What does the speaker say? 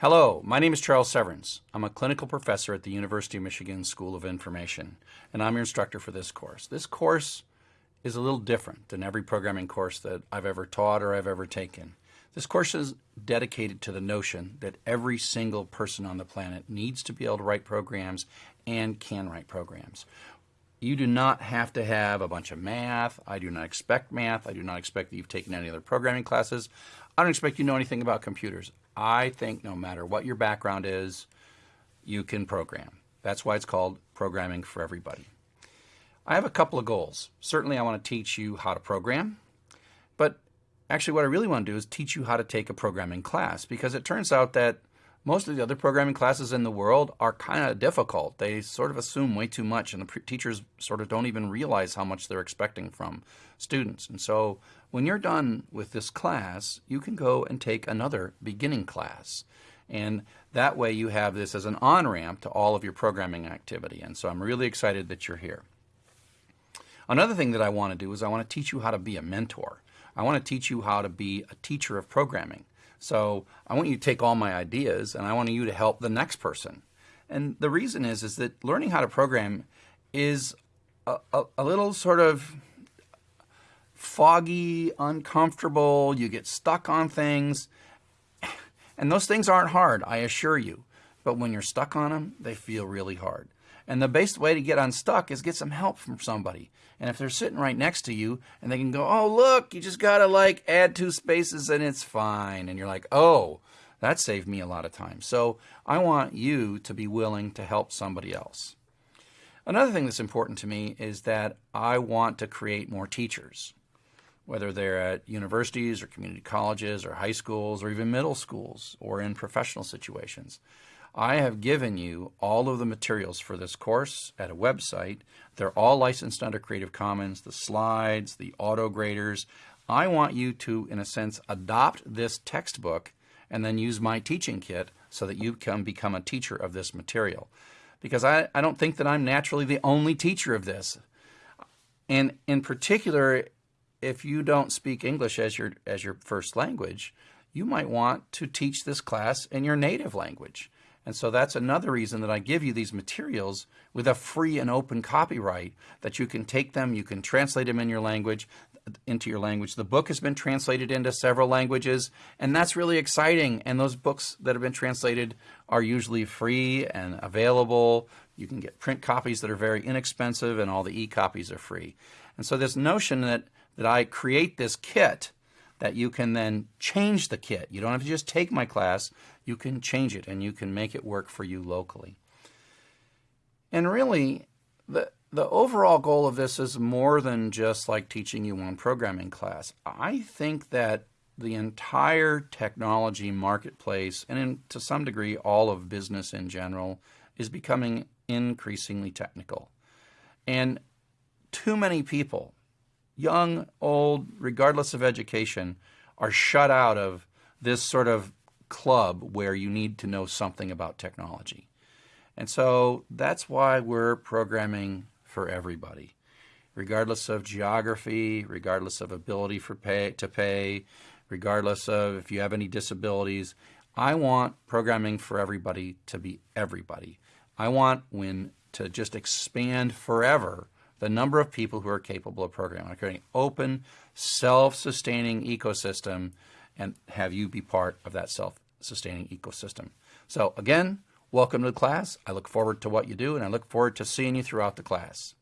Hello, my name is Charles Severance. I'm a clinical professor at the University of Michigan School of Information, and I'm your instructor for this course. This course is a little different than every programming course that I've ever taught or I've ever taken. This course is dedicated to the notion that every single person on the planet needs to be able to write programs and can write programs. You do not have to have a bunch of math. I do not expect math. I do not expect that you've taken any other programming classes. I don't expect you know anything about computers. I think no matter what your background is, you can program. That's why it's called Programming for Everybody. I have a couple of goals. Certainly I want to teach you how to program, but actually what I really want to do is teach you how to take a programming class because it turns out that most of the other programming classes in the world are kind of difficult. They sort of assume way too much, and the teachers sort of don't even realize how much they're expecting from students. And so when you're done with this class, you can go and take another beginning class. And that way you have this as an on-ramp to all of your programming activity. And so I'm really excited that you're here. Another thing that I want to do is I want to teach you how to be a mentor. I want to teach you how to be a teacher of programming. So I want you to take all my ideas and I want you to help the next person. And the reason is, is that learning how to program is a, a, a little sort of foggy, uncomfortable, you get stuck on things. And those things aren't hard, I assure you. But when you're stuck on them, they feel really hard. And the best way to get unstuck is get some help from somebody. And if they're sitting right next to you and they can go, oh, look, you just got to like add two spaces and it's fine. And you're like, oh, that saved me a lot of time. So I want you to be willing to help somebody else. Another thing that's important to me is that I want to create more teachers, whether they're at universities or community colleges or high schools or even middle schools or in professional situations. I have given you all of the materials for this course at a website. They're all licensed under Creative Commons, the slides, the auto graders. I want you to, in a sense, adopt this textbook and then use my teaching kit so that you can become a teacher of this material. Because I, I don't think that I'm naturally the only teacher of this. And in particular, if you don't speak English as your, as your first language, you might want to teach this class in your native language. And so that's another reason that I give you these materials with a free and open copyright that you can take them, you can translate them in your language, into your language. The book has been translated into several languages, and that's really exciting. And those books that have been translated are usually free and available. You can get print copies that are very inexpensive, and all the e-copies are free. And so this notion that, that I create this kit that you can then change the kit. You don't have to just take my class, you can change it and you can make it work for you locally. And really, the, the overall goal of this is more than just like teaching you one programming class. I think that the entire technology marketplace, and in, to some degree all of business in general, is becoming increasingly technical. And too many people young, old, regardless of education, are shut out of this sort of club where you need to know something about technology. And so that's why we're programming for everybody, regardless of geography, regardless of ability for pay, to pay, regardless of if you have any disabilities. I want programming for everybody to be everybody. I want when to just expand forever the number of people who are capable of programming. I'm creating open, self-sustaining ecosystem and have you be part of that self-sustaining ecosystem. So again, welcome to the class. I look forward to what you do and I look forward to seeing you throughout the class.